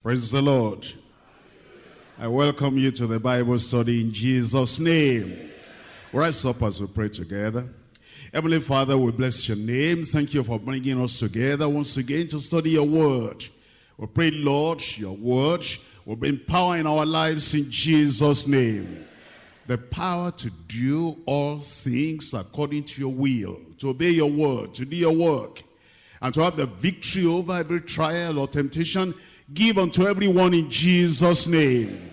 Praise the Lord. I welcome you to the Bible study in Jesus' name. Rise up as we pray together. Heavenly Father, we bless your name. Thank you for bringing us together once again to study your word. We pray, Lord, your word will bring power in our lives in Jesus' name. The power to do all things according to your will, to obey your word, to do your work, and to have the victory over every trial or temptation give unto everyone in Jesus' name.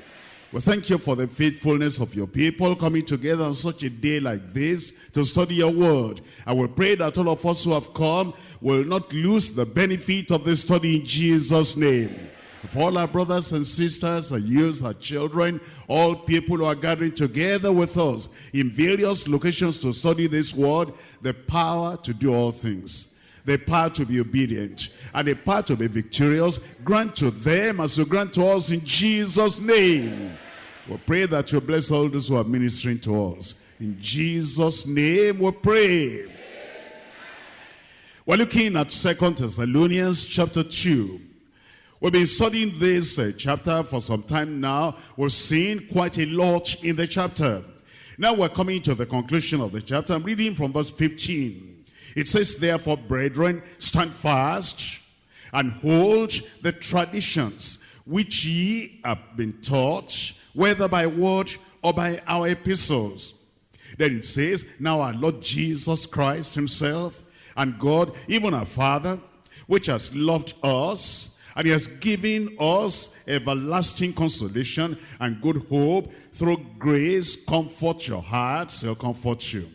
We thank you for the faithfulness of your people coming together on such a day like this to study your word. I will pray that all of us who have come will not lose the benefit of this study in Jesus' name. For all our brothers and sisters, our youth, our children, all people who are gathering together with us in various locations to study this word, the power to do all things the power to be obedient and the power to be victorious grant to them as you grant to us in Jesus name we pray that you bless all those who are ministering to us in Jesus name we pray we're looking at Second Thessalonians chapter 2 We've been studying this uh, chapter for some time now. We've seen quite a lot in the chapter. Now we're coming to the conclusion of the chapter. I'm reading from verse 15. It says, therefore, brethren, stand fast and hold the traditions which ye have been taught, whether by word or by our epistles. Then it says, now our Lord Jesus Christ himself and God, even our Father, which has loved us, and he has given us everlasting consolation and good hope through grace, comfort your hearts, he'll comfort you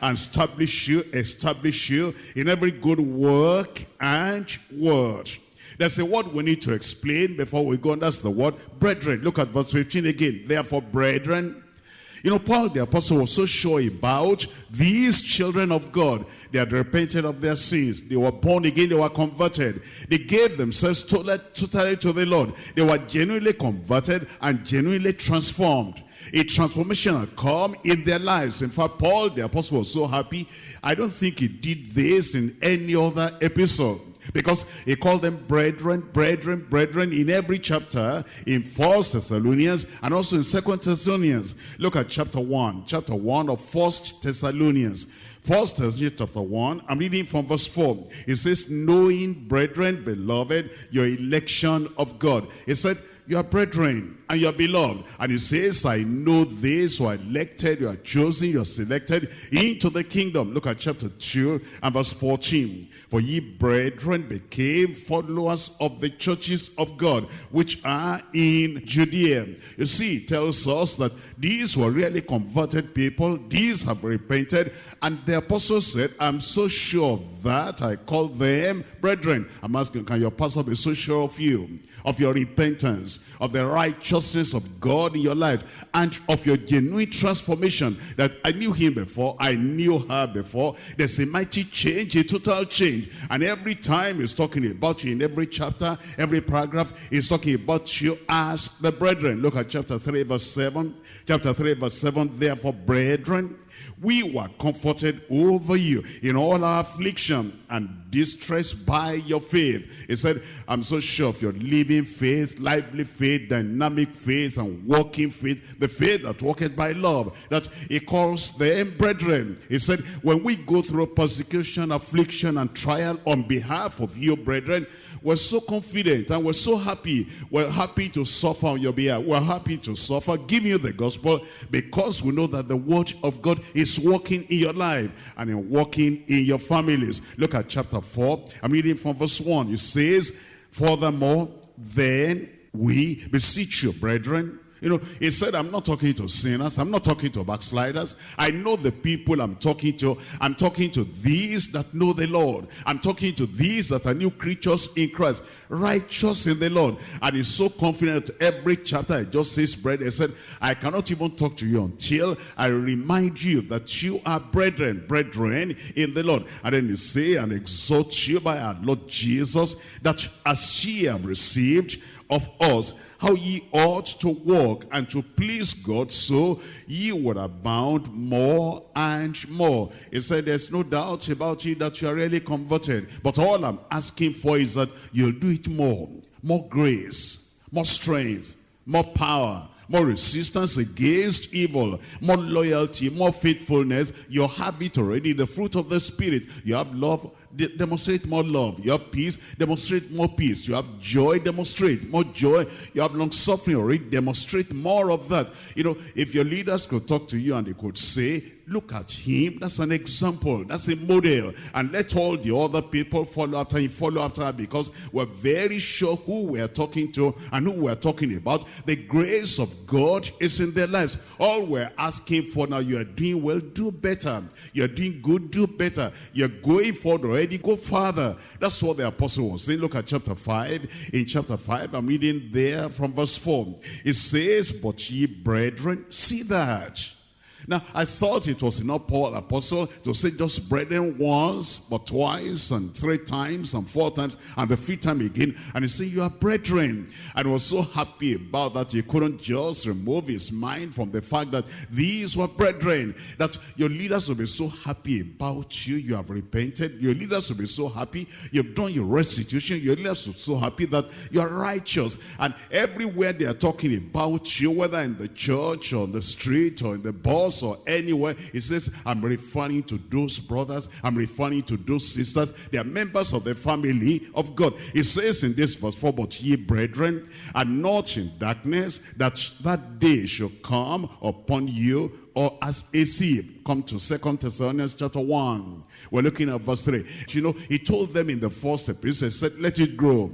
and establish you, establish you in every good work and word. There's a word we need to explain before we go on. That's the word brethren. Look at verse 15 again. Therefore, brethren. You know, Paul the apostle was so sure about these children of God. They had repented of their sins. They were born again. They were converted. They gave themselves totally, totally to the Lord. They were genuinely converted and genuinely transformed a transformation had come in their lives. In fact, Paul, the apostle, was so happy. I don't think he did this in any other episode. Because he called them brethren, brethren, brethren in every chapter in First Thessalonians and also in Second Thessalonians. Look at chapter 1, chapter 1 of First Thessalonians. First Thessalonians chapter 1, I'm reading from verse 4. It says, knowing, brethren, beloved, your election of God. It said, you are brethren and you are beloved. And he says, I know this, you are elected, you are chosen, you are selected into the kingdom. Look at chapter 2 and verse 14. For ye brethren became followers of the churches of God, which are in Judea. You see, it tells us that these were really converted people. These have repented. And the apostle said, I'm so sure of that. I call them brethren. I'm asking, can your pastor be so sure of you? Of your repentance, of the righteousness of God in your life, and of your genuine transformation. That I knew him before, I knew her before. There's a mighty change, a total change. And every time he's talking about you in every chapter, every paragraph, he's talking about you as the brethren. Look at chapter 3, verse 7. Chapter 3, verse 7. Therefore, brethren, we were comforted over you in all our affliction and distress by your faith. He said, I'm so sure of your living faith, lively faith, dynamic faith, and walking faith, the faith that walketh by love, that he calls them brethren. He said, when we go through persecution, affliction, and trial on behalf of you, brethren, we're so confident and we're so happy. We're happy to suffer on your behalf. We're happy to suffer, giving you the gospel because we know that the word of God is working in your life and in working in your families. Look at chapter 4. I'm reading from verse 1. It says, Furthermore, then we beseech you, brethren, you know, he said, I'm not talking to sinners. I'm not talking to backsliders. I know the people I'm talking to. I'm talking to these that know the Lord. I'm talking to these that are new creatures in Christ. Righteous in the Lord. And he's so confident every chapter it just says bread. He said, I cannot even talk to you until I remind you that you are brethren, brethren in the Lord. And then he say and exhort you by our Lord Jesus that as ye have received of us how ye ought to walk and to please God so ye would abound more and more. He said there's no doubt about it that you are really converted. But all I'm asking for is that you'll do it more more grace, more strength, more power, more resistance against evil, more loyalty, more faithfulness. You have it already, the fruit of the Spirit. You have love, de demonstrate more love. You have peace, demonstrate more peace. You have joy, demonstrate more joy. You have long suffering already, demonstrate more of that. You know, if your leaders could talk to you and they could say, look at him, that's an example, that's a model. And let all the other people follow after him, follow after her because we're very sure who we're talking to and who we're talking about. The grace of God is in their lives. All we're asking for now, you are doing well, do better. You're doing good, do better. You're going forward already, go farther. That's what the apostle was saying. Look at chapter 5. In chapter 5, I'm reading there from verse 4. It says, But ye brethren, see that now, I thought it was enough Paul apostle to say just brethren once, but twice, and three times, and four times, and the fifth time again. And he said, you are brethren. And was so happy about that he couldn't just remove his mind from the fact that these were brethren. That your leaders will be so happy about you. You have repented. Your leaders will be so happy. You've done your restitution. Your leaders will be so happy that you are righteous. And everywhere they are talking about you, whether in the church or on the street or in the bus or anywhere, he says, I'm referring to those brothers, I'm referring to those sisters, they are members of the family of God. He says in this verse 4, but ye brethren are not in darkness, that that day should come upon you or as a thief. Come to Second Thessalonians chapter 1. We're looking at verse 3. You know, he told them in the first epistle, he said, let it grow,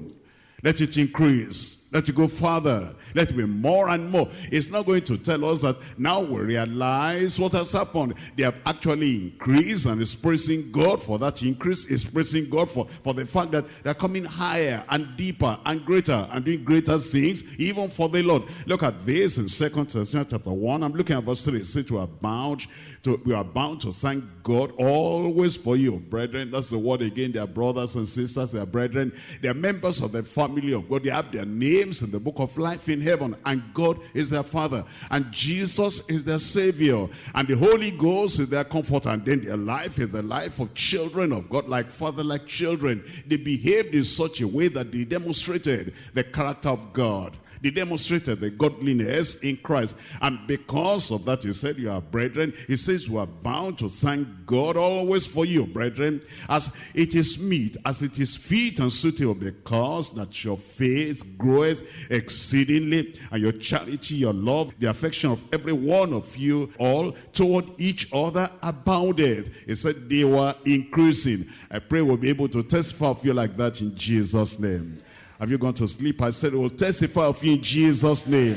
let it increase let it go further. Let it be more and more. It's not going to tell us that now we realize what has happened. They have actually increased and is praising God for that increase. Is praising God for, for the fact that they're coming higher and deeper and greater and doing greater things even for the Lord. Look at this in Second Thessalonians chapter 1. I'm looking at verse 3. It says we are bound to, we are bound to thank God always for you, brethren. That's the word again. They are brothers and sisters. They are brethren. They are members of the family of God. They have their name names in the book of life in heaven and God is their father and Jesus is their savior and the Holy Ghost is their comfort and then their life is the life of children of God like father like children. They behaved in such a way that they demonstrated the character of God they demonstrated the godliness in Christ. And because of that, he said, you are brethren. He says, we are bound to thank God always for you, brethren, as it is meet, as it is fit and suitable, because that your faith groweth exceedingly, and your charity, your love, the affection of every one of you all toward each other abounded. He said they were increasing. I pray we'll be able to testify of you like that in Jesus' name. Have you gone to sleep? I said, we'll testify of you in Jesus' name.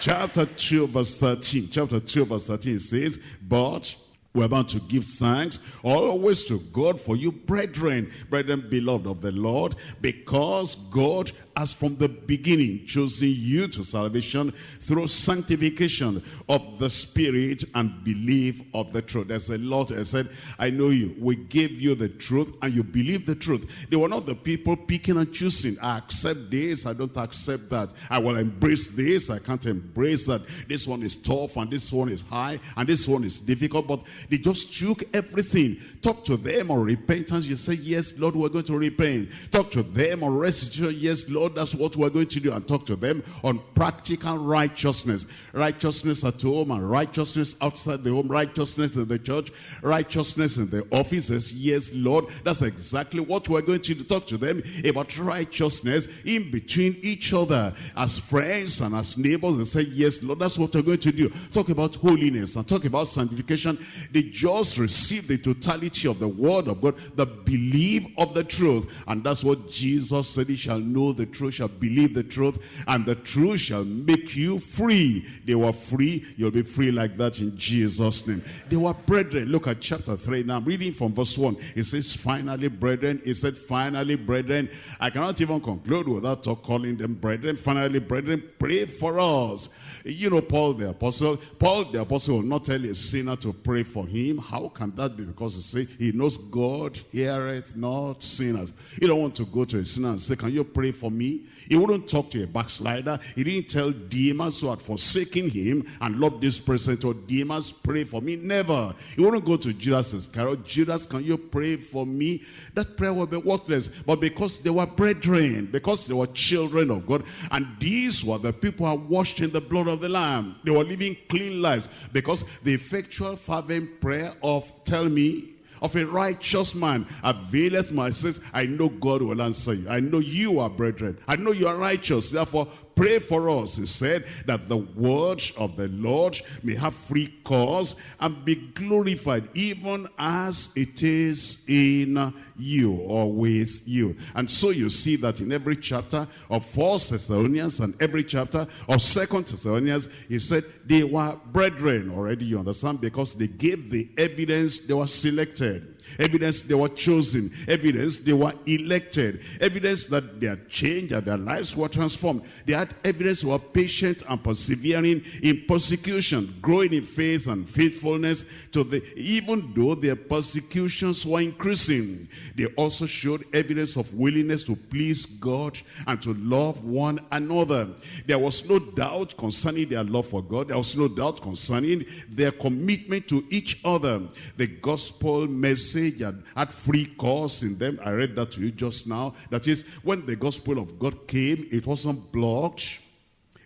Chapter 2, verse 13. Chapter 2, verse 13 says, But we're about to give thanks always to God for you, brethren, brethren, beloved of the Lord, because God has from the beginning chosen you to salvation through sanctification of the Spirit and belief of the truth. There's a lot I said, I know you. We gave you the truth and you believe the truth. They were not the people picking and choosing. I accept this, I don't accept that. I will embrace this, I can't embrace that. This one is tough and this one is high and this one is difficult. But they just took everything. Talk to them on repentance. You say, yes, Lord, we're going to repent. Talk to them on restitution. Yes, Lord, that's what we're going to do. And talk to them on practical righteousness. Righteousness at home and righteousness outside the home. Righteousness in the church. Righteousness in the offices. Yes, Lord, that's exactly what we're going to. Talk to them about righteousness in between each other as friends and as neighbors. And say, yes, Lord, that's what we're going to do. Talk about holiness and talk about sanctification. They just receive the totality of the word of God, the belief of the truth. And that's what Jesus said, he shall know the truth, shall believe the truth, and the truth shall make you free. They were free, you'll be free like that in Jesus' name. They were brethren. Look at chapter 3 now. I'm reading from verse 1. It says, finally, brethren. It said, finally, brethren. I cannot even conclude without calling them brethren. Finally, brethren, pray for us. You know, Paul the apostle, Paul the apostle will not tell a sinner to pray for him. How can that be? Because he say he knows God heareth not sinners. You don't want to go to a sinner and say, can you pray for me? He wouldn't talk to a backslider. He didn't tell Demas who had forsaken him and loved this present or Demas, pray for me. Never. He wouldn't go to Judas Iscariot. Judas, can you pray for me? That prayer would be worthless. But because they were brethren, because they were children of God, and these were the people who are washed in the blood of the Lamb. They were living clean lives because the effectual fervent prayer of tell me of a righteous man availeth my sins. I know God will answer you. I know you are brethren. I know you are righteous. Therefore, pray for us, he said, that the word of the Lord may have free course and be glorified, even as it is in you or with you. And so you see that in every chapter of First Thessalonians and every chapter of Second Thessalonians, he said they were brethren already, you understand, because they gave the evidence they were selected. Evidence they were chosen. Evidence they were elected. Evidence that they had changed and their lives were transformed. They had evidence they were patient and persevering in persecution, growing in faith and faithfulness to the, even though their persecutions were increasing. They also showed evidence of willingness to please God and to love one another. There was no doubt concerning their love for God. There was no doubt concerning their commitment to each other. The gospel message had, had free course in them. I read that to you just now. That is, when the gospel of God came, it wasn't blocked.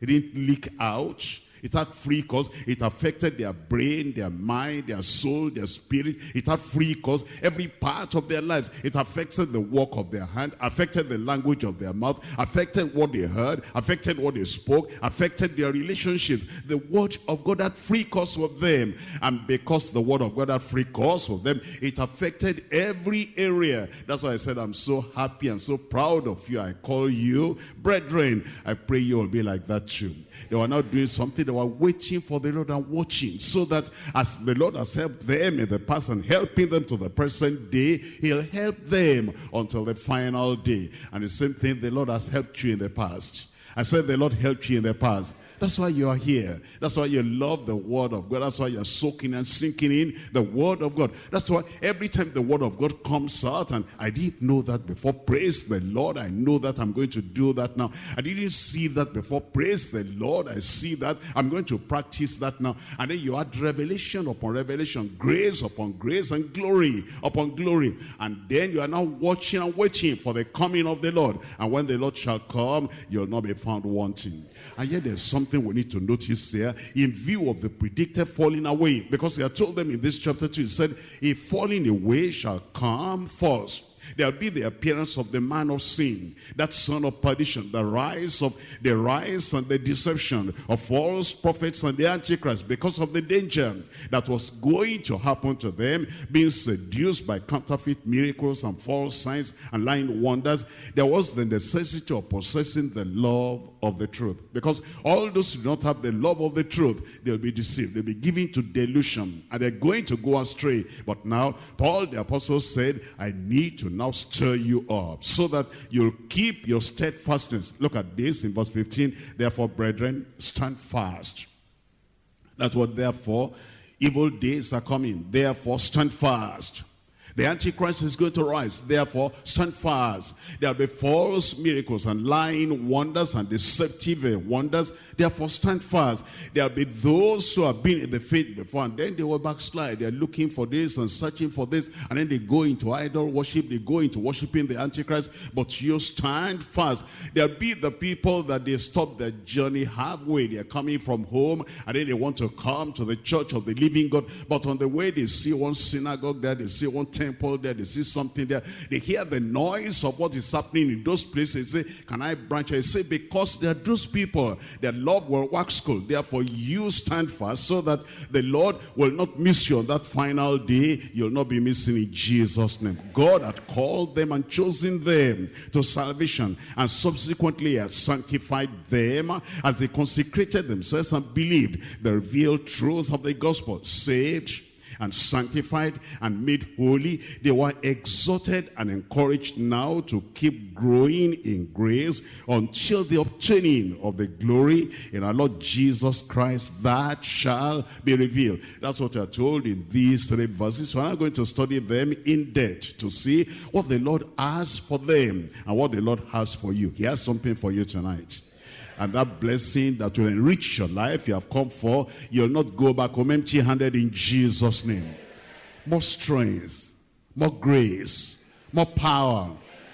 It didn't leak out. It had free course. It affected their brain, their mind, their soul, their spirit. It had free course. Every part of their lives. It affected the work of their hand, affected the language of their mouth, affected what they heard, affected what they spoke, affected their relationships. The word of God had free course with them. And because the word of God had free course with them, it affected every area. That's why I said I'm so happy and so proud of you. I call you brethren. I pray you will be like that too. They were not doing something. They were waiting for the Lord and watching. So that as the Lord has helped them in the past and helping them to the present day, he'll help them until the final day. And the same thing, the Lord has helped you in the past. I said the Lord helped you in the past. That's why you are here. That's why you love the word of God. That's why you're soaking and sinking in the word of God. That's why every time the word of God comes out, and I didn't know that before, praise the Lord. I know that I'm going to do that now. I didn't see that before, praise the Lord. I see that. I'm going to practice that now. And then you add revelation upon revelation, grace upon grace, and glory upon glory. And then you are now watching and waiting for the coming of the Lord. And when the Lord shall come, you'll not be found wanting. And yet there's something we need to notice here in view of the predicted falling away. Because he had told them in this chapter 2, he said, a falling away shall come first. There'll be the appearance of the man of sin, that son of perdition, the rise of the rise and the deception of false prophets and the antichrist because of the danger that was going to happen to them, being seduced by counterfeit miracles and false signs and lying wonders. There was the necessity of possessing the love of the truth. Because all those who do not have the love of the truth, they'll be deceived. They'll be given to delusion and they're going to go astray. But now, Paul the apostle said, I need to now stir you up so that you'll keep your steadfastness. Look at this in verse 15. Therefore, brethren, stand fast. That's what therefore evil days are coming. Therefore, stand fast. The Antichrist is going to rise. Therefore, stand fast. There'll be false miracles and lying wonders and deceptive uh, wonders. Therefore, stand fast. There'll be those who have been in the faith before and then they will backslide. They're looking for this and searching for this. And then they go into idol worship. They go into worshiping the Antichrist. But you stand fast. There'll be the people that they stop their journey halfway. They're coming from home and then they want to come to the church of the living God. But on the way, they see one synagogue there. They see one temple there, they see something there. They hear the noise of what is happening in those places. They say, can I branch? I say, because there are those people, their love will wax cold. Therefore, you stand fast so that the Lord will not miss you on that final day. You'll not be missing in Jesus' name. God had called them and chosen them to salvation and subsequently had sanctified them as they consecrated themselves and believed the revealed truth of the gospel. Saved, and sanctified and made holy. They were exhorted and encouraged now to keep growing in grace until the obtaining of the glory in our Lord Jesus Christ that shall be revealed. That's what we are told in these three verses. We're not going to study them in depth to see what the Lord has for them and what the Lord has for you. He has something for you tonight and that blessing that will enrich your life you have come for, you'll not go back home empty-handed in Jesus' name. More strength, more grace, more power,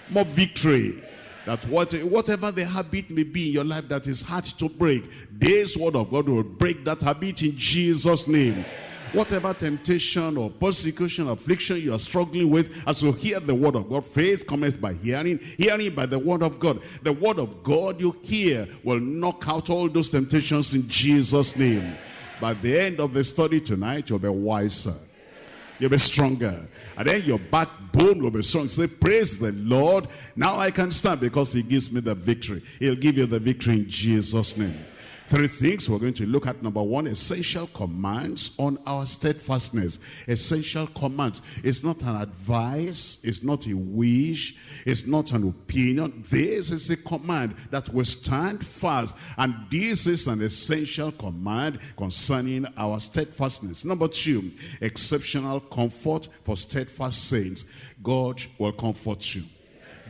more victory. That what, whatever the habit may be in your life that is hard to break, this word of God will break that habit in Jesus' name. Whatever temptation or persecution, or affliction you are struggling with, as you hear the word of God, faith comes by hearing, hearing by the word of God. The word of God you hear will knock out all those temptations in Jesus' name. By the end of the study tonight, you'll be wiser. You'll be stronger. And then your backbone will be strong. Say, praise the Lord. Now I can stand because he gives me the victory. He'll give you the victory in Jesus' name. Three things we're going to look at. Number one, essential commands on our steadfastness. Essential commands. It's not an advice. It's not a wish. It's not an opinion. This is a command that will stand fast. And this is an essential command concerning our steadfastness. Number two, exceptional comfort for steadfast saints. God will comfort you.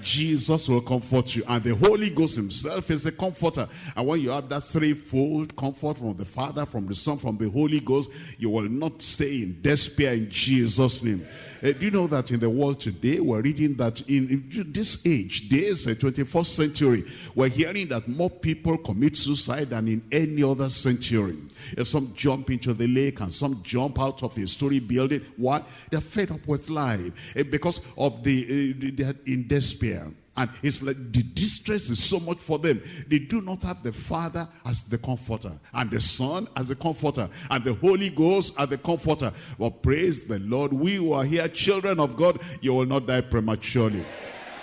Jesus will comfort you. And the Holy Ghost himself is the comforter. And when you have that threefold comfort from the Father, from the Son, from the Holy Ghost, you will not stay in despair in Jesus' name. Uh, do you know that in the world today, we're reading that in, this age, this uh, 21st century, we're hearing that more people commit suicide than in any other century. Uh, some jump into the lake and some jump out of a story building. Why? They're fed up with life uh, because of the, they're in despair. And it's like the distress is so much for them. They do not have the Father as the comforter, and the Son as the comforter, and the Holy Ghost as the comforter. But praise the Lord, we who are here, children of God, you will not die prematurely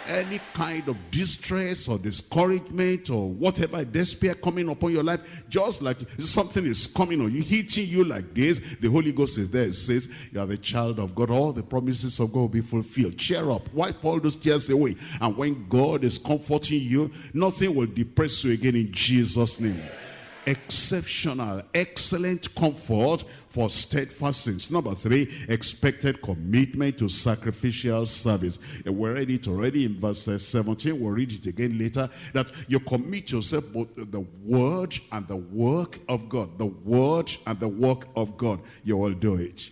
any kind of distress or discouragement or whatever despair coming upon your life, just like something is coming on you, hitting you like this, the Holy Ghost is there. It says, you are the child of God. All the promises of God will be fulfilled. Cheer up. Wipe all those tears away. And when God is comforting you, nothing will depress you again in Jesus' name exceptional, excellent comfort for steadfast. Number three, expected commitment to sacrificial service. We read it already in verse uh, 17. We'll read it again later. That you commit yourself both the word and the work of God. The word and the work of God. You will do it.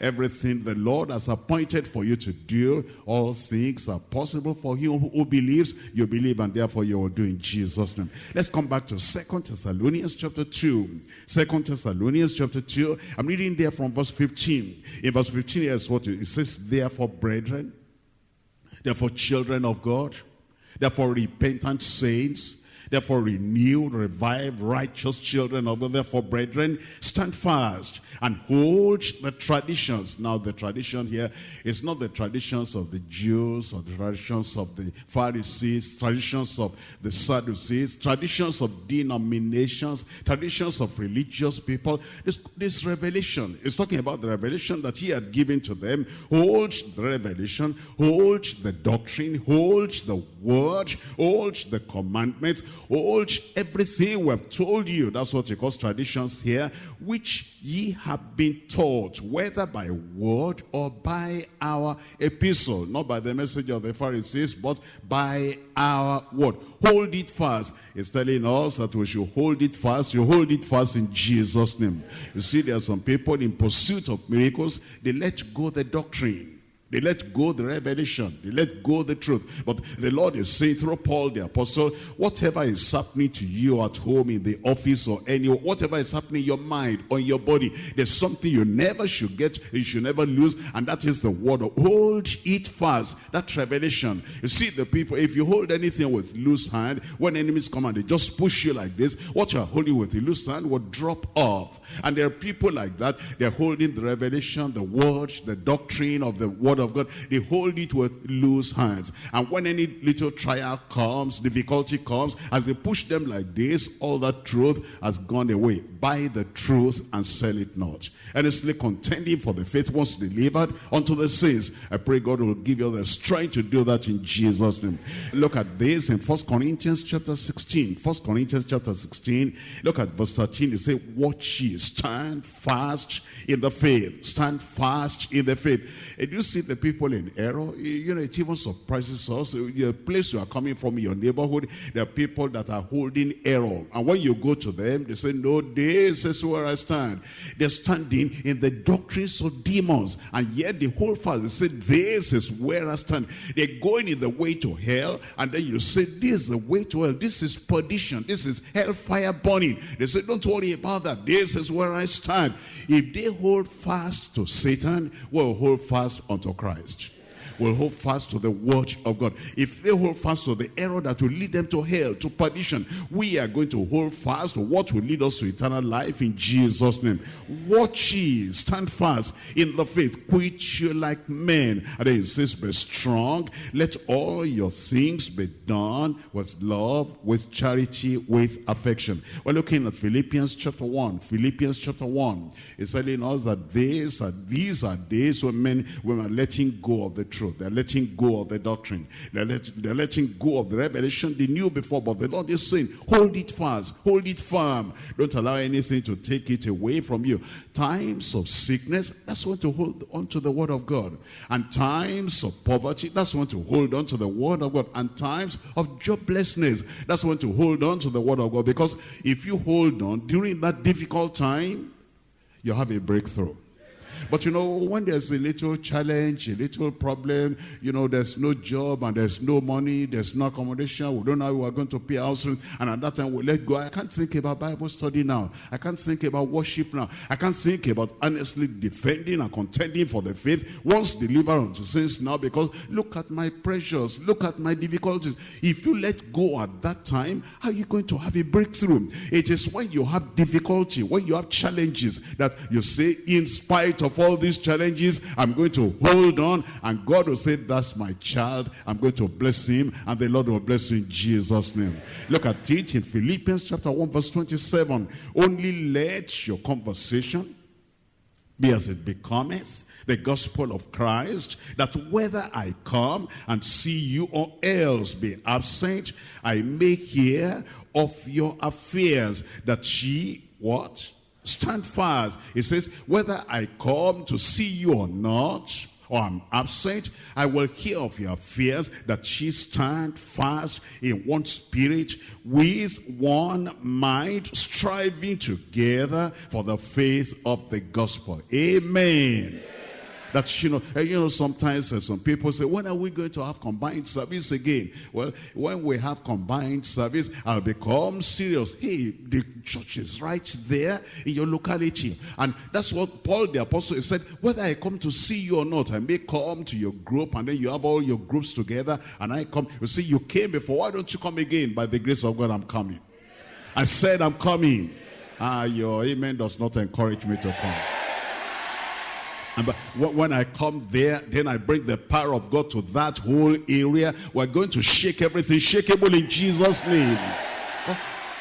Everything the Lord has appointed for you to do, all things are possible for him who believes. You believe and therefore you will do in Jesus' name. Let's come back to Second Thessalonians chapter 2. Second Thessalonians chapter 2. I'm reading there from verse 15. In verse 15, here's what it says, Therefore, brethren, therefore children of God, therefore repentant saints, Therefore, renewed, revived, righteous children of God. Therefore, brethren, stand fast and hold the traditions. Now, the tradition here is not the traditions of the Jews or the traditions of the Pharisees, traditions of the Sadducees, traditions of denominations, traditions of religious people. This, this revelation is talking about the revelation that he had given to them. Hold the revelation, hold the doctrine, hold the word, hold the commandments, hold everything we have told you. That's what he calls traditions here, which ye have been taught, whether by word or by our epistle, not by the message of the Pharisees, but by our word. Hold it fast. It's telling us that we should hold it fast. You hold it fast in Jesus' name. You see, there are some people in pursuit of miracles, they let go the doctrine. They let go the revelation. They let go the truth. But the Lord is saying through Paul the apostle, whatever is happening to you at home, in the office or anywhere, whatever is happening in your mind or in your body, there's something you never should get, you should never lose, and that is the word. Hold it fast. That revelation. You see the people, if you hold anything with loose hand, when enemies come and they just push you like this, what you are holding with a loose hand will drop off. And there are people like that, they're holding the revelation, the word, the doctrine of the word word of God, they hold it with loose hands. And when any little trial comes, difficulty comes, as they push them like this, all that truth has gone away. Buy the truth and sell it not. Earnestly contending for the faith once delivered unto the saints. I pray God will give you the strength to do that in Jesus' name. Look at this in First Corinthians chapter 16. First Corinthians chapter 16. Look at verse 13. It says, Watch ye, stand fast in the faith. Stand fast in the faith. And you see the people in error, you know, it even surprises us. The place you are coming from, your neighborhood, there are people that are holding error. And when you go to them, they say, no, this is where I stand. They're standing in the doctrines of demons. And yet the whole fast, they say, this is where I stand. They're going in the way to hell. And then you say, this is the way to hell. This is perdition. This is hellfire burning. They say, don't worry about that. This is where I stand. If they hold fast to Satan, will hold fast unto Christ will hold fast to the word of God. If they hold fast to the error that will lead them to hell, to perdition, we are going to hold fast to what will lead us to eternal life in Jesus' name. Watch ye, stand fast in the faith, quit you like men. And then it says, be strong. Let all your things be done with love, with charity, with affection. We're looking at Philippians chapter 1. Philippians chapter 1 is telling us that these are, these are days when men, when are letting go of the truth truth. They're letting go of the doctrine. They're, let, they're letting go of the revelation they knew before. But the Lord is saying, hold it fast. Hold it firm. Don't allow anything to take it away from you. Times of sickness, that's when to hold on to the word of God. And times of poverty, that's when to hold on to the word of God. And times of joblessness, that's when to hold on to the word of God. Because if you hold on during that difficult time, you have a breakthrough. But you know, when there's a little challenge, a little problem, you know, there's no job and there's no money, there's no accommodation, we don't know how we're going to pay house rent, and at that time we let go. I can't think about Bible study now. I can't think about worship now. I can't think about honestly defending and contending for the faith once delivered unto saints now because look at my pressures, look at my difficulties. If you let go at that time, how are you going to have a breakthrough? It is when you have difficulty, when you have challenges that you say, in spite of all these challenges, I'm going to hold on. And God will say, that's my child. I'm going to bless him. And the Lord will bless you in Jesus' name. Look at it in Philippians chapter 1 verse 27. Only let your conversation be as it becometh the gospel of Christ, that whether I come and see you or else be absent, I may hear of your affairs, that ye, what? Stand fast. It says, whether I come to see you or not, or I'm absent, I will hear of your fears that she stand fast in one spirit with one mind, striving together for the faith of the gospel. Amen. That, you know, you know sometimes uh, some people say, when are we going to have combined service again? Well, when we have combined service, I'll become serious. Hey, the church is right there in your locality. And that's what Paul the apostle said, whether I come to see you or not, I may come to your group and then you have all your groups together and I come. You see, you came before. Why don't you come again? By the grace of God, I'm coming. I said I'm coming. Ah, your amen does not encourage me to come. And when I come there, then I bring the power of God to that whole area. We're going to shake everything shakeable in Jesus' name.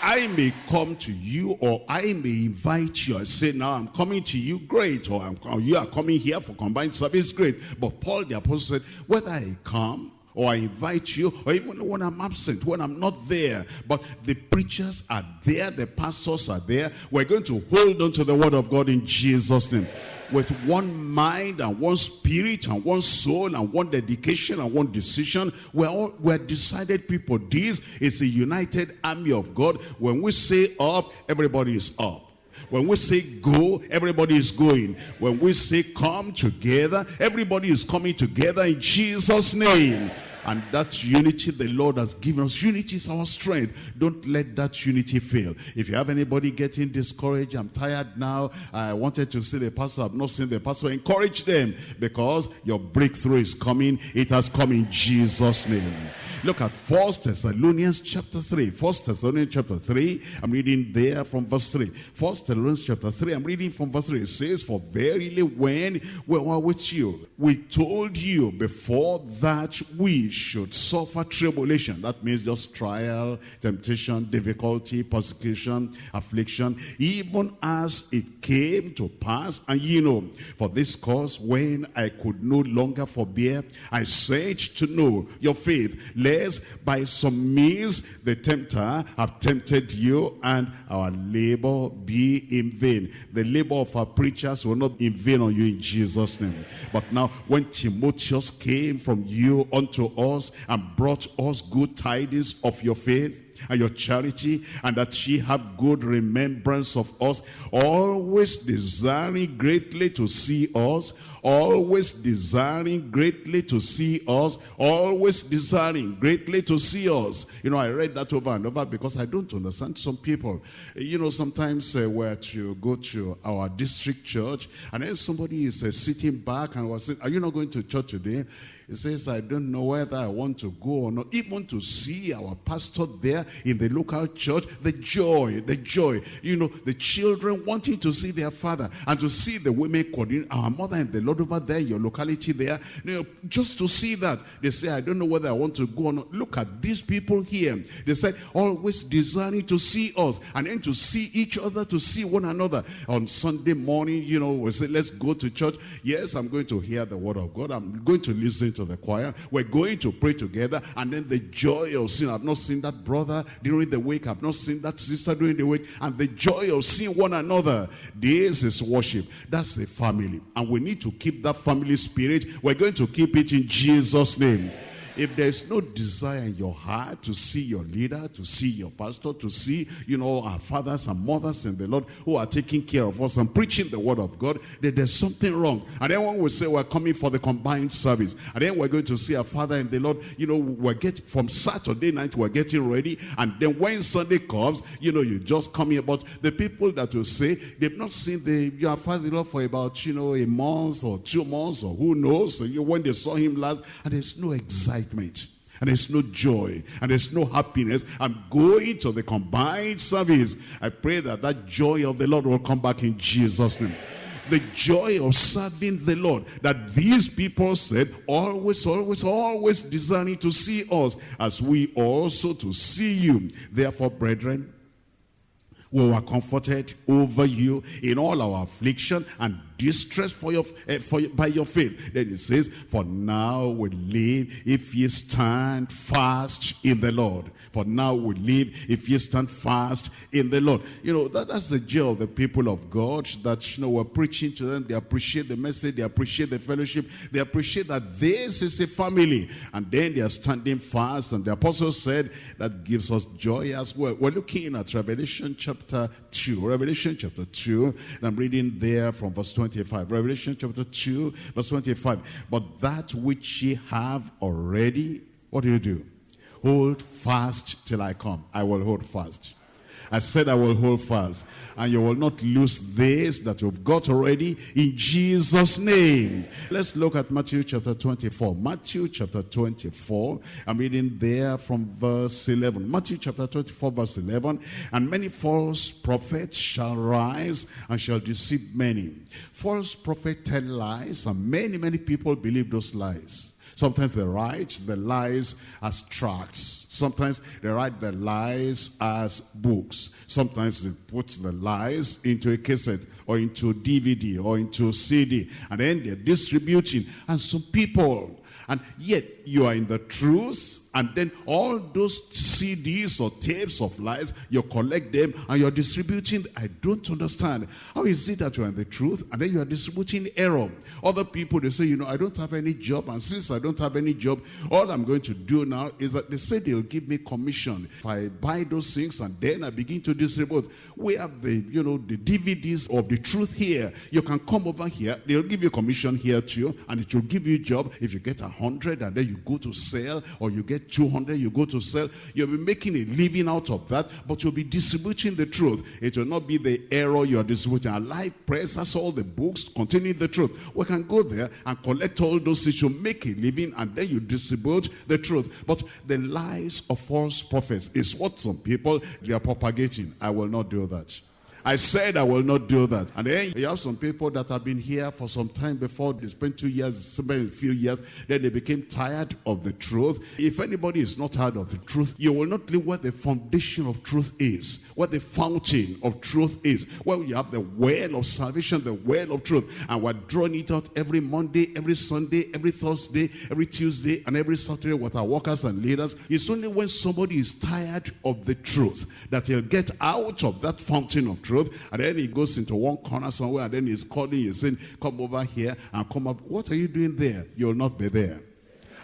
I may come to you or I may invite you I say, now I'm coming to you, great. Or, or you are coming here for combined service, great. But Paul the apostle said, whether I come or I invite you, or even when I'm absent, when I'm not there. But the preachers are there, the pastors are there. We're going to hold on to the word of God in Jesus' name with one mind and one spirit and one soul and one dedication and one decision. We're all we're decided people. This is a united army of God. When we say up, everybody is up. When we say go, everybody is going. When we say come together, everybody is coming together in Jesus' name. And that unity the Lord has given us, unity is our strength. Don't let that unity fail. If you have anybody getting discouraged, I'm tired now, I wanted to see the pastor, I've not seen the pastor, encourage them because your breakthrough is coming. It has come in Jesus' name. Look at First Thessalonians chapter 3. First Thessalonians chapter 3. I'm reading there from verse 3. First Thessalonians chapter 3. I'm reading from verse 3. It says, For verily when we were with you, we told you before that we should suffer tribulation. That means just trial, temptation, difficulty, persecution, affliction, even as it came to pass. And you know, for this cause, when I could no longer forbear, I said to know your faith, lest by some means the tempter have tempted you and our labor be in vain. The labor of our preachers will not be in vain on you in Jesus' name. But now when Timotheus came from you unto us and brought us good tidings of your faith, and your charity, and that she have good remembrance of us, always desiring greatly to see us, always desiring greatly to see us, always desiring greatly to see us. You know, I read that over and over because I don't understand some people. You know, sometimes uh, where to go to our district church, and then somebody is uh, sitting back and was saying, are you not going to church today? He says, I don't know whether I want to go or not. Even to see our pastor there in the local church, the joy, the joy. You know, the children wanting to see their father and to see the women our mother and the Lord over there, your locality there. You know, just to see that. They say, I don't know whether I want to go or not. Look at these people here. They said, always desiring to see us and then to see each other, to see one another. On Sunday morning, you know, we say, let's go to church. Yes, I'm going to hear the word of God. I'm going to listen to the choir. We're going to pray together. And then the joy of seeing, I've not seen that brother during the week. I've not seen that sister during the week. And the joy of seeing one another. This is worship. That's the family. And we need to keep that family spirit. We're going to keep it in Jesus' name. If there's no desire in your heart to see your leader, to see your pastor, to see, you know, our fathers and mothers in the Lord who are taking care of us and preaching the word of God, then there's something wrong. And then when we say we're coming for the combined service, and then we're going to see our father in the Lord, you know, we're getting, from Saturday night, we're getting ready. And then when Sunday comes, you know, you just coming about the people that will say they've not seen the your father in law for about, you know, a month or two months or who knows. So you, when they saw him last, and there's no excitement excitement and there's no joy and there's no happiness. I'm going to the combined service. I pray that that joy of the lord will come back in jesus name. The joy of serving the lord that these people said always always always desiring to see us as we also to see you. Therefore brethren we were comforted over you in all our affliction and distress for your, uh, for, by your faith. Then it says, for now we live if ye stand fast in the Lord. For now we live if you stand fast in the Lord. You know, that, that's the joy of the people of God that, you know, we're preaching to them. They appreciate the message. They appreciate the fellowship. They appreciate that this is a family. And then they are standing fast. And the apostle said that gives us joy as well. We're looking at Revelation chapter 2. Revelation chapter 2. And I'm reading there from verse 25. Revelation chapter 2, verse 25. But that which ye have already, what do you do? Hold fast till I come. I will hold fast. I said I will hold fast. And you will not lose this that you've got already in Jesus' name. Let's look at Matthew chapter 24. Matthew chapter 24. I'm reading there from verse 11. Matthew chapter 24 verse 11. And many false prophets shall rise and shall deceive many. False prophets tell lies and many, many people believe those lies. Sometimes they write the lies as tracts. Sometimes they write the lies as books. Sometimes they put the lies into a cassette or into DVD or into CD. And then they're distributing. And some people, and yet you are in the truth And then all those CDs or tapes of lies, you collect them and you're distributing. I don't understand. How is it that you're in the truth and then you are distributing error? Other people, they say, you know, I don't have any job. And since I don't have any job, all I'm going to do now is that they say they'll give me commission. If I buy those things and then I begin to distribute, we have the, you know, the DVDs of the truth here. You can come over here. They'll give you commission here too. And it will give you a job. If you get a hundred and then you go to sell or you get 200, you go to sell, you'll be making a living out of that, but you'll be distributing the truth. It will not be the error you're distributing. A live press all the books containing the truth. We can go there and collect all those you make a living, and then you distribute the truth. But the lies of false prophets is what some people, they are propagating. I will not do that. I said I will not do that. And then you have some people that have been here for some time before. They spent two years, spent a few years. Then they became tired of the truth. If anybody is not tired of the truth, you will not live where the foundation of truth is. Where the fountain of truth is. Where you have the well of salvation, the well of truth. And we're drawing it out every Monday, every Sunday, every Thursday, every Tuesday, and every Saturday with our workers and leaders. It's only when somebody is tired of the truth that he'll get out of that fountain of truth truth. And then he goes into one corner somewhere and then he's calling you saying, come over here and come up. What are you doing there? You'll not be there.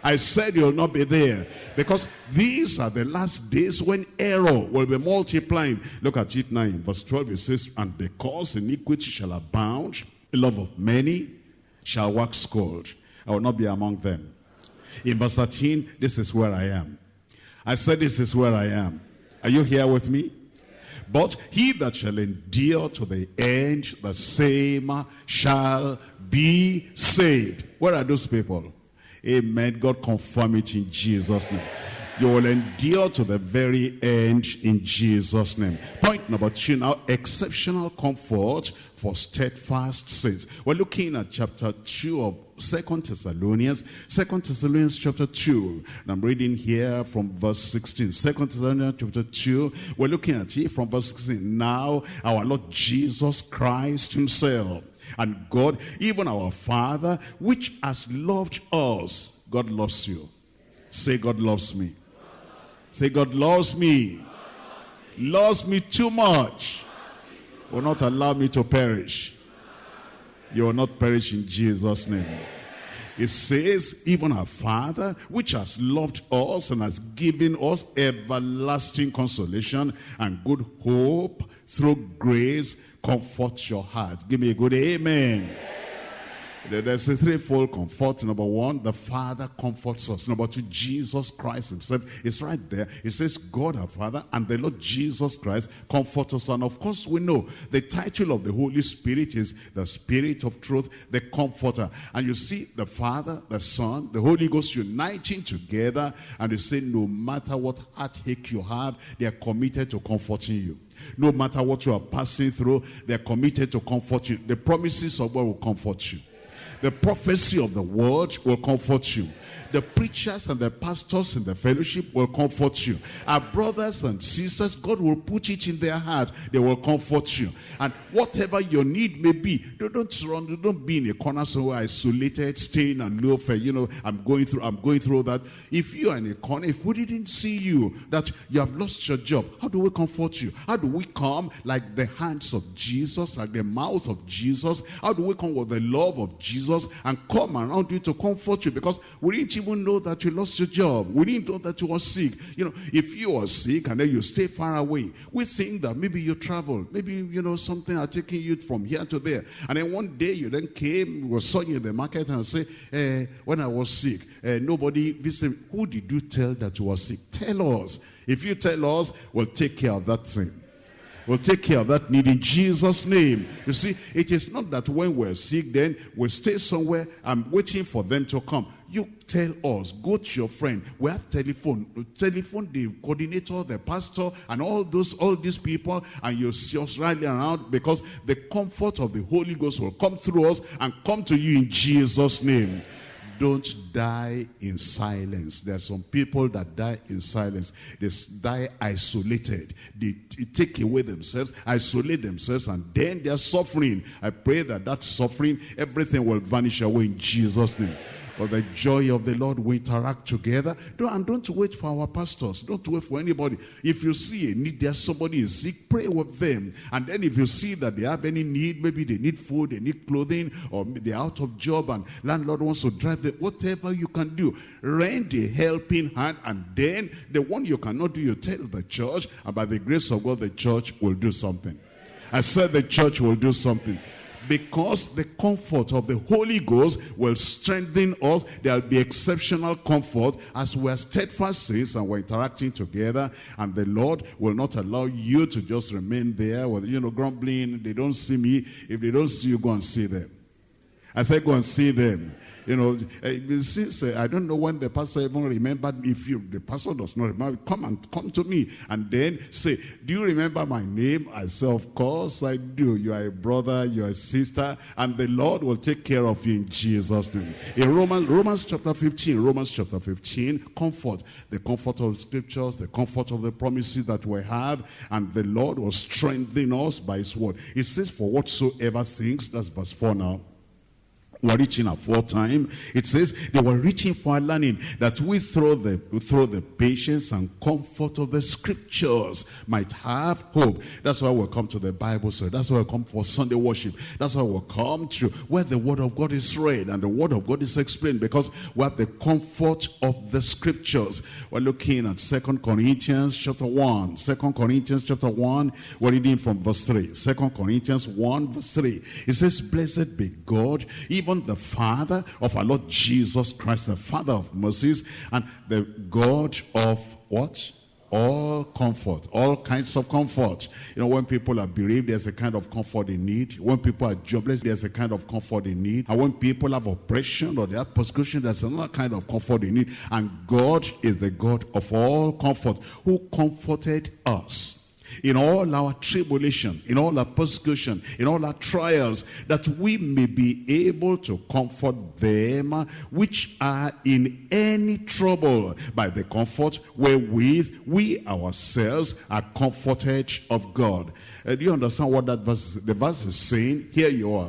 I said you'll not be there. Because these are the last days when error will be multiplying. Look at it now in verse 12. It says, And because iniquity shall abound, the love of many shall wax cold. I will not be among them. In verse 13, this is where I am. I said this is where I am. Are you here with me? But he that shall endure to the end, the same shall be saved. Where are those people? Amen. God confirm it in Jesus' name. You will endure to the very end in Jesus' name. Point number two now, exceptional comfort for steadfast saints. We're looking at chapter 2 of Second Thessalonians, Second Thessalonians chapter 2. And I'm reading here from verse 16. Second Thessalonians chapter 2. We're looking at it from verse 16. Now our Lord Jesus Christ himself and God, even our Father, which has loved us. God loves you. Say, God loves me. Say, God loves me. Loves me too much. Will not allow me to perish. You will not perish in Jesus' name. It says, even our Father, which has loved us and has given us everlasting consolation and good hope through grace, comfort your heart. Give me a good amen. amen. There's a threefold comfort. Number one, the Father comforts us. Number two, Jesus Christ himself is right there. It says God our Father and the Lord Jesus Christ comfort us. And of course we know the title of the Holy Spirit is the Spirit of Truth, the Comforter. And you see the Father, the Son, the Holy Ghost uniting together and they say no matter what heartache you have, they are committed to comforting you. No matter what you are passing through, they're committed to comfort you. The promises of God will comfort you. The prophecy of the word will comfort you. The preachers and the pastors in the fellowship will comfort you. Our brothers and sisters, God will put it in their heart. They will comfort you. And whatever your need may be, don't run, don't be in a corner somewhere isolated, staying and for, you know, I'm going through, I'm going through that. If you are in a corner, if we didn't see you, that you have lost your job, how do we comfort you? How do we come like the hands of Jesus, like the mouth of Jesus? How do we come with the love of Jesus and come around you to comfort you? Because we didn't even know that you lost your job. We didn't know that you were sick. You know, if you are sick and then you stay far away, we think that maybe you travel. Maybe, you know, something are taking you from here to there. And then one day you then came, we saw you in the market and say, eh, when I was sick, eh, nobody visited. Who did you tell that you were sick? Tell us. If you tell us, we'll take care of that thing will take care of that need in Jesus' name. You see, it is not that when we're sick, then we stay somewhere and waiting for them to come. You tell us, go to your friend. We have telephone. Telephone the coordinator, the pastor, and all those, all these people, and you see us rallying around because the comfort of the Holy Ghost will come through us and come to you in Jesus' name don't die in silence. There are some people that die in silence. They die isolated. They take away themselves, isolate themselves, and then they are suffering. I pray that that suffering, everything will vanish away in Jesus' name. Or the joy of the Lord, we interact together. Don't, and don't wait for our pastors. Don't wait for anybody. If you see a need there, somebody is sick, pray with them. And then if you see that they have any need, maybe they need food, they need clothing, or they're out of job and landlord wants to drive them, whatever you can do, rent a helping hand. And then the one you cannot do, you tell the church. And by the grace of God, the church will do something. I said the church will do something because the comfort of the Holy Ghost will strengthen us. There'll be exceptional comfort as we're steadfast saints and we're interacting together. And the Lord will not allow you to just remain there with, you know, grumbling. They don't see me. If they don't see you, go and see them. I said, go and see them. You know, eh, since uh, I don't know when the pastor even remembered me. if you, the pastor does not remember, come and come to me and then say, do you remember my name? I say, of course I do. You are a brother, you are a sister, and the Lord will take care of you in Jesus' name. In Romans, Romans chapter 15, Romans chapter 15, comfort, the comfort of scriptures, the comfort of the promises that we have, and the Lord will strengthen us by his word. It says, for whatsoever things, that's verse 4 now, were reaching aforetime. It says they were reaching for learning that we through the, through the patience and comfort of the scriptures might have hope. That's why we come to the Bible so That's why we come for Sunday worship. That's why we come to where the word of God is read and the word of God is explained because we have the comfort of the scriptures. We're looking at Second Corinthians chapter 1. 2 Corinthians chapter 1, we're reading from verse 3. 2 Corinthians 1 verse 3. It says, Blessed be God, even the Father of our Lord Jesus Christ, the Father of mercies, and the God of what? all comfort, all kinds of comfort. You know, when people are bereaved, there's a kind of comfort they need. When people are jobless, there's a kind of comfort they need. And when people have oppression or they have persecution, there's another kind of comfort they need. And God is the God of all comfort who comforted us in all our tribulation, in all our persecution, in all our trials, that we may be able to comfort them which are in any trouble by the comfort wherewith we ourselves are comforted of God. Uh, do you understand what that verse, the verse is saying? Here you are.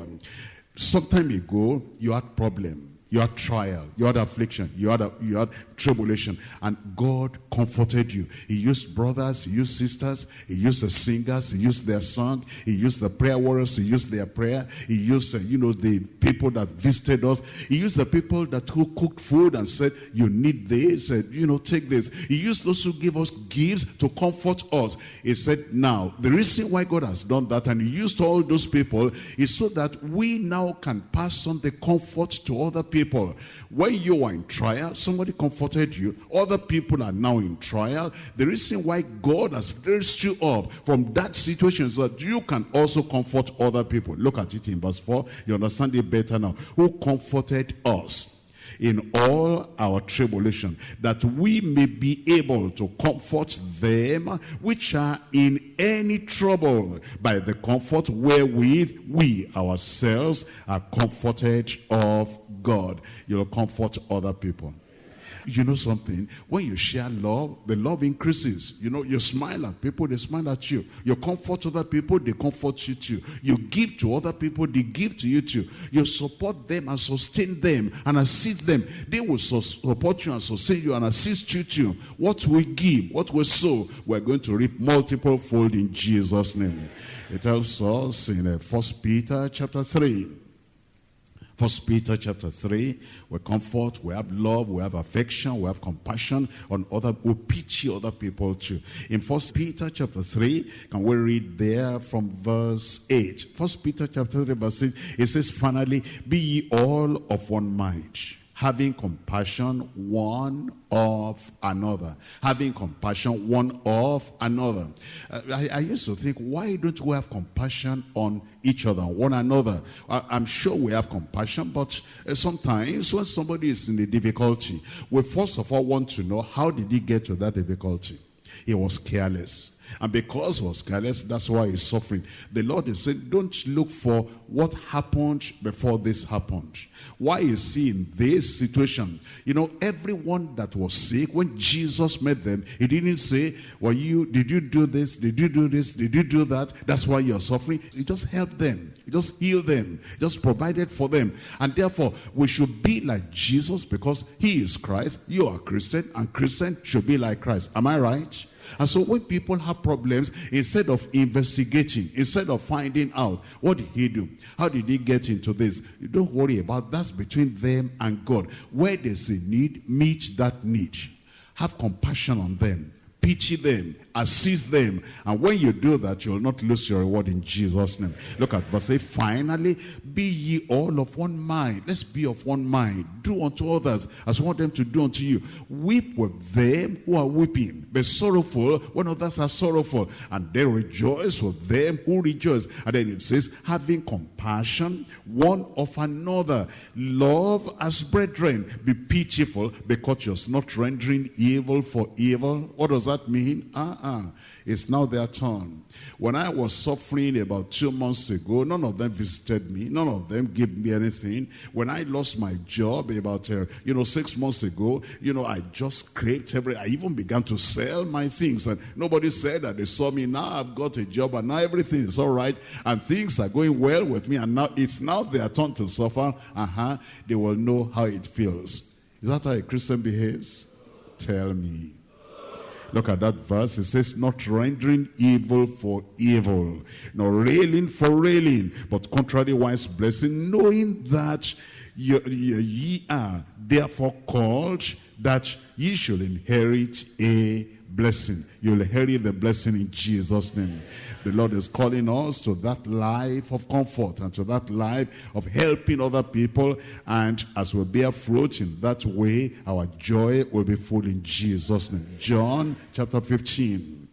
Some time ago, you had problem you had trial, you had affliction, you had, a, you had tribulation, and God comforted you. He used brothers, he used sisters, he used the singers, he used their song, he used the prayer warriors, he used their prayer, he used, uh, you know, the people that visited us, he used the people that who cooked food and said, you need this, uh, you know, take this. He used those who give us gifts to comfort us. He said, now, the reason why God has done that, and he used all those people, is so that we now can pass on the comfort to other people people. When you were in trial, somebody comforted you. Other people are now in trial. The reason why God has raised you up from that situation is that you can also comfort other people. Look at it in verse 4. You understand it better now. Who comforted us in all our tribulation, that we may be able to comfort them which are in any trouble by the comfort wherewith we ourselves are comforted of God. You'll comfort other people. You know something? When you share love, the love increases. You know, you smile at people, they smile at you. You comfort other people, they comfort you too. You give to other people, they give to you too. You support them and sustain them and assist them. They will support you and sustain you and assist you too. What we give, what we sow, we're going to reap multiple fold in Jesus' name. It tells us in uh, First Peter chapter 3 First Peter chapter 3, we comfort, we have love, we have affection, we have compassion on other, we pity other people too. In First Peter chapter 3, can we read there from verse 8? First Peter chapter 3 verse 8, it says, Finally, be ye all of one mind having compassion one of another. Having compassion one of another. Uh, I, I, used to think, why don't we have compassion on each other, one another? I, am sure we have compassion, but uh, sometimes when somebody is in a difficulty, we first of all want to know, how did he get to that difficulty? He was careless. And because was careless, that's why he's suffering. The Lord is saying, don't look for what happened before this happened. Why is he in this situation? You know, everyone that was sick, when Jesus met them, he didn't say, well, you, did you do this? Did you do this? Did you do that? That's why you're suffering. He just helped them. He just healed them. He just provided for them. And therefore, we should be like Jesus because he is Christ. You are Christian and Christian should be like Christ. Am I right? And so when people have problems, instead of investigating, instead of finding out, what did he do? How did he get into this? You don't worry about that's between them and God. Where there's a need, meet that need. Have compassion on them pity them, assist them. And when you do that, you'll not lose your reward in Jesus' name. Look at verse 8. Finally, be ye all of one mind. Let's be of one mind. Do unto others as you want them to do unto you. Weep with them who are weeping. Be sorrowful when others are sorrowful. And then rejoice with them who rejoice. And then it says, having compassion one of another. Love as brethren. Be pitiful because you're not rendering evil for evil. What does that that mean? Ah, Uh-uh. It's now their turn. When I was suffering about two months ago, none of them visited me. None of them gave me anything. When I lost my job about, uh, you know, six months ago, you know, I just scraped every, I even began to sell my things. And nobody said that they saw me. Now I've got a job and now everything is all right. And things are going well with me. And now it's now their turn to suffer. Uh-huh. They will know how it feels. Is that how a Christian behaves? Tell me. Look at that verse. It says, not rendering evil for evil, nor railing for railing, but contrariwise blessing, knowing that ye, ye are therefore called that ye should inherit a blessing. You'll inherit the blessing in Jesus' name. The Lord is calling us to that life of comfort and to that life of helping other people. And as we bear fruit in that way, our joy will be full in Jesus' name. John chapter 15.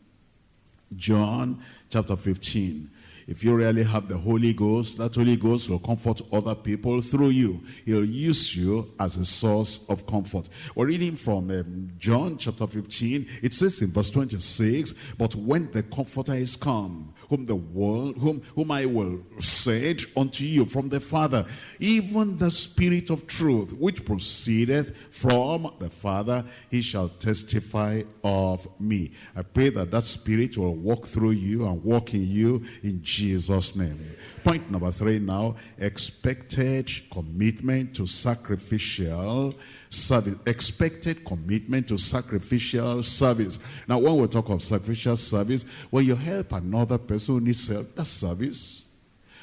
John chapter 15. If you really have the Holy Ghost, that Holy Ghost will comfort other people through you. He'll use you as a source of comfort. We're reading from um, John chapter 15. It says in verse 26, But when the Comforter is come, whom the world, whom, whom I will send unto you from the Father, even the Spirit of truth, which proceedeth from the Father, he shall testify of me. I pray that that Spirit will walk through you and walk in you in Jesus' name. Point number three now, expected commitment to sacrificial service. Expected commitment to sacrificial service. Now, when we talk of sacrificial service, when you help another person who needs help, that's service.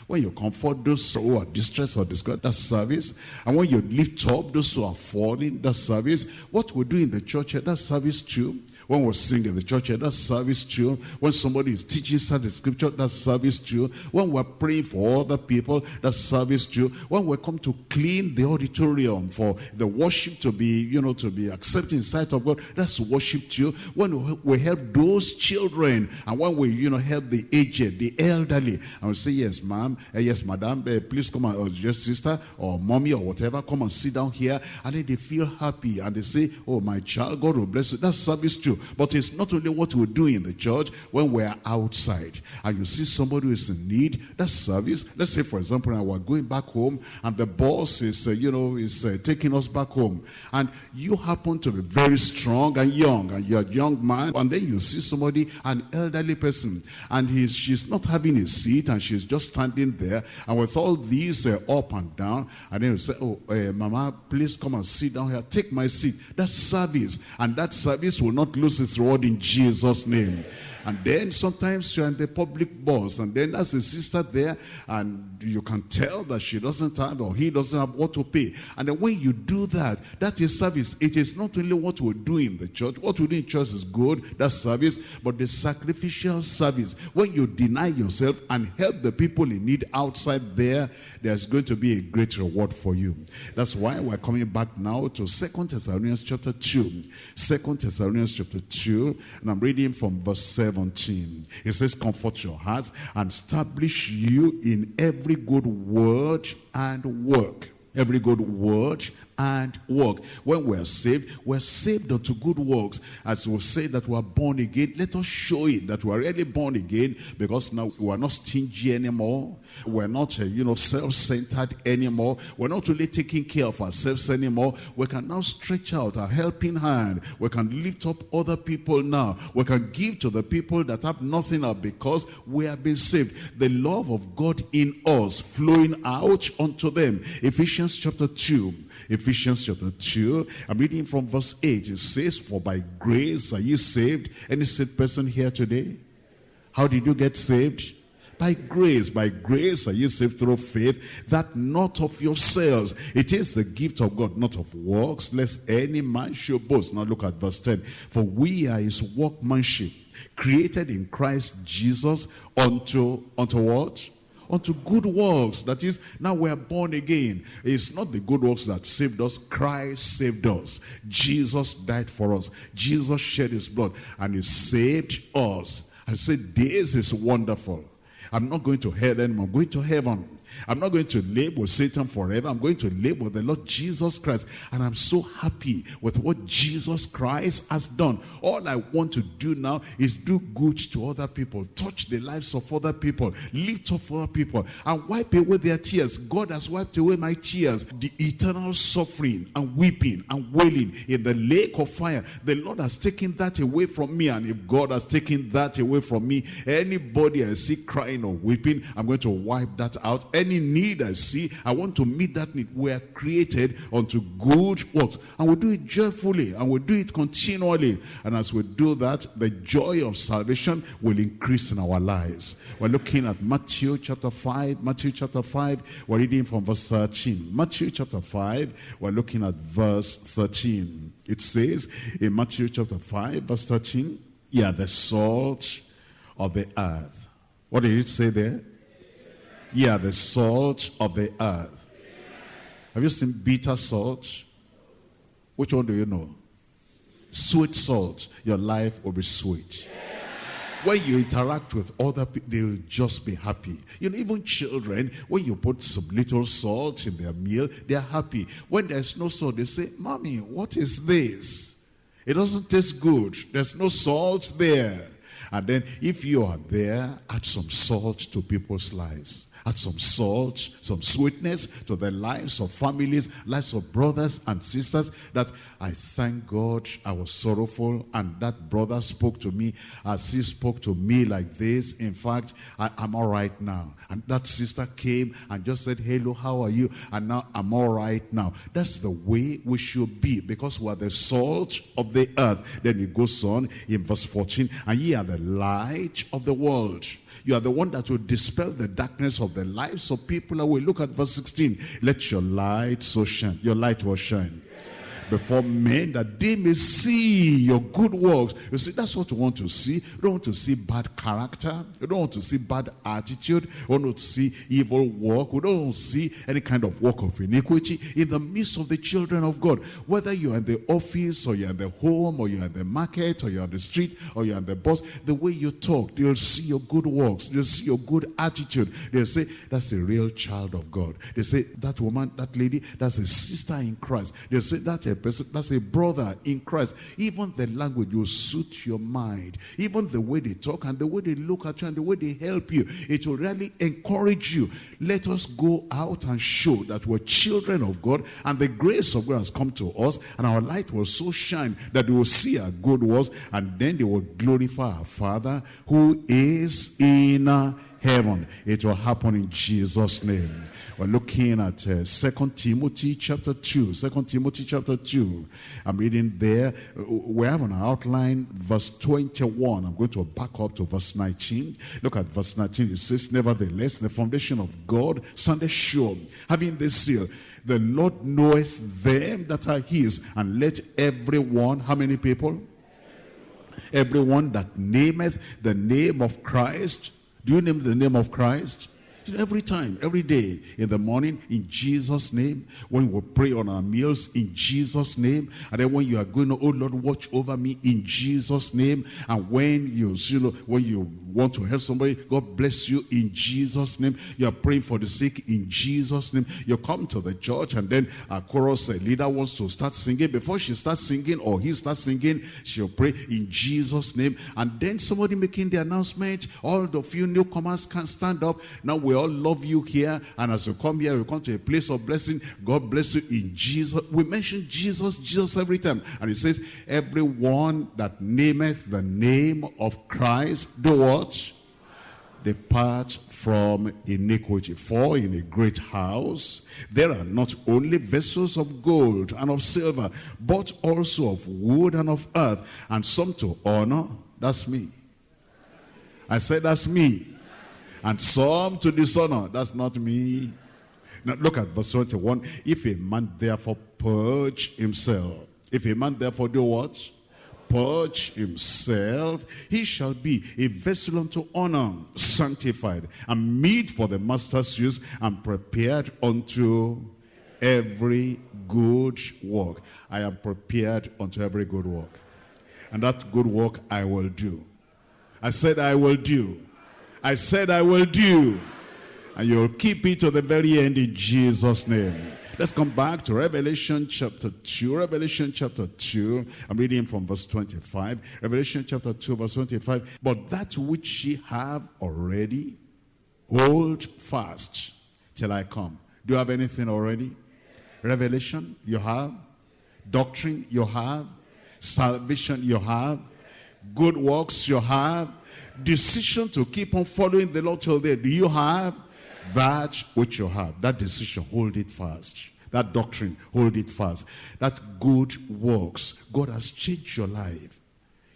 When you comfort those who are distressed or discouraged, that's service. And when you lift up those who are falling, that's service. What we do in the church, that's service too. When we sing in the church, that's service too. When somebody is teaching Sunday scripture, that's service too. When we're praying for other people, that's service too. When we come to clean the auditorium for the worship to be, you know, to be accepted in sight of God, that's worship too. When we help those children, and when we, you know, help the aged, the elderly, and we say, yes, ma'am, uh, yes, madam, uh, please come on, or just sister, or mommy, or whatever, come and sit down here, and then they feel happy, and they say, oh, my child, God will bless you. That's service But it's not only what we do in the church when we're outside and you see somebody who is in need, that service. Let's say, for example, now we're going back home and the boss is, uh, you know, is uh, taking us back home. And you happen to be very strong and young and you're a young man. And then you see somebody, an elderly person, and he's, she's not having a seat and she's just standing there. And with all these uh, up and down, and then you say, oh, uh, mama, please come and sit down here. Take my seat. That's service. And that service will not lose lose his reward in Jesus' name. And then sometimes you're in the public bus, and then there's a sister there, and you can tell that she doesn't have or he doesn't have what to pay. And then when you do that, that is service. It is not only what we do in the church. What we do in church is good, that's service, but the sacrificial service. When you deny yourself and help the people in need outside there, there's going to be a great reward for you. That's why we're coming back now to Second Thessalonians chapter 2. Second Thessalonians chapter 2, and I'm reading from verse 7. 17. It says, comfort your hearts and establish you in every good word and work. Every good word and work. When we are saved, we're saved unto good works. As we say that we are born again, let us show it that we are really born again because now we are not stingy anymore. We're not, uh, you know, self-centered anymore. We're not really taking care of ourselves anymore. We can now stretch out a helping hand. We can lift up other people now. We can give to the people that have nothing up because we have been saved. The love of God in us flowing out unto them. Ephesians chapter 2. Ephesians chapter 2. I'm reading from verse 8. It says, For by grace are you saved. Any saved person here today? How did you get saved? By grace, by grace are you saved through faith, that not of yourselves. It is the gift of God, not of works, lest any man should boast. Now look at verse 10. For we are his workmanship, created in Christ Jesus unto, unto what? Unto good works. That is, now we are born again. It's not the good works that saved us. Christ saved us. Jesus died for us. Jesus shed his blood and he saved us. I said, this is wonderful. I'm not going to hell anymore. I'm going to heaven. I'm not going to live with Satan forever. I'm going to live with the Lord Jesus Christ. And I'm so happy with what Jesus Christ has done. All I want to do now is do good to other people, touch the lives of other people, lift up other people, and wipe away their tears. God has wiped away my tears. The eternal suffering and weeping and wailing in the lake of fire. The Lord has taken that away from me. And if God has taken that away from me, anybody I see crying or weeping, I'm going to wipe that out. Any any need I see, I want to meet that need. We are created unto good works. And we do it joyfully and we do it continually. And as we do that, the joy of salvation will increase in our lives. We're looking at Matthew chapter 5. Matthew chapter 5, we're reading from verse 13. Matthew chapter 5, we're looking at verse 13. It says in Matthew chapter 5, verse 13, Yeah, the salt of the earth. What did it say there? Ye are the salt of the earth. Have you seen bitter salt? Which one do you know? Sweet salt. Your life will be sweet. When you interact with other people, they'll just be happy. You know, even children, when you put some little salt in their meal, they're happy. When there's no salt, they say, Mommy, what is this? It doesn't taste good. There's no salt there. And then if you are there, add some salt to people's lives add some salt, some sweetness to the lives of families, lives of brothers and sisters that I thank God I was sorrowful and that brother spoke to me as he spoke to me like this. In fact, I, am all right now. And that sister came and just said, hello, how are you? And now I'm all right now. That's the way we should be because we are the salt of the earth. Then it goes on in verse 14, and ye are the light of the world. You are the one that will dispel the darkness of the lives of people away. Look at verse 16. Let your light so shine. Your light will shine before men that they may see your good works. You see, that's what you want to see. You don't want to see bad character. You don't want to see bad attitude. You don't want to see evil work. You don't see any kind of work of iniquity in the midst of the children of God. Whether you're in the office or you're in the home or you're in the market or you're on the street or you're on the bus, the way you talk, they'll see your good works. They'll see your good attitude. They'll say, that's a real child of God. They say, that woman, that lady, that's a sister in Christ. They'll say, that's a person, that's a brother in Christ. Even the language will suit your mind. Even the way they talk and the way they look at you and the way they help you, it will really encourage you. Let us go out and show that we're children of God and the grace of God has come to us and our light will so shine that they will see our good works and then they will glorify our Father who is in heaven. It will happen in Jesus' name. We're looking at uh, 2 Timothy chapter 2. 2 Timothy chapter 2. I'm reading there. We have an outline, verse 21. I'm going to back up to verse 19. Look at verse 19. It says, Nevertheless, the foundation of God standeth sure, having this seal. The Lord knoweth them that are his. And let everyone, how many people? Everyone that nameth the name of Christ. Do you name the name of Christ? Every time, every day, in the morning, in Jesus' name. When we pray on our meals, in Jesus' name. And then when you are going, oh Lord, watch over me in Jesus' name. And when you, you know, when you want to help somebody, God bless you in Jesus' name. You are praying for the sick in Jesus' name. You come to the church and then a chorus a leader wants to start singing. Before she starts singing or he starts singing, she'll pray in Jesus' name. And then somebody making the announcement, all of you newcomers can stand up. Now we all love you here. And as you come here, you come to a place of blessing. God bless you in Jesus. We mention Jesus, Jesus every time. And it says, everyone that nameth the name of Christ, do what? Depart from iniquity. For in a great house there are not only vessels of gold and of silver, but also of wood and of earth, and some to honor. That's me. I said that's me and some to dishonor. That's not me. Now look at verse 21. If a man therefore purge himself, if a man therefore do what? Purge himself, he shall be a vessel unto honor, sanctified, and meet for the master's use, and prepared unto every good work. I am prepared unto every good work. And that good work I will do. I said I will do. I said I will do. And you'll keep it to the very end in Jesus' name. Let's come back to Revelation chapter 2. Revelation chapter 2. I'm reading from verse 25. Revelation chapter 2 verse 25. But that which ye have already, hold fast till I come. Do you have anything already? Revelation, you have. Doctrine, you have. Salvation, you have. Good works, you have decision to keep on following the Lord till there. Do you have that which you have? That decision, hold it fast. That doctrine, hold it fast. That good works. God has changed your life.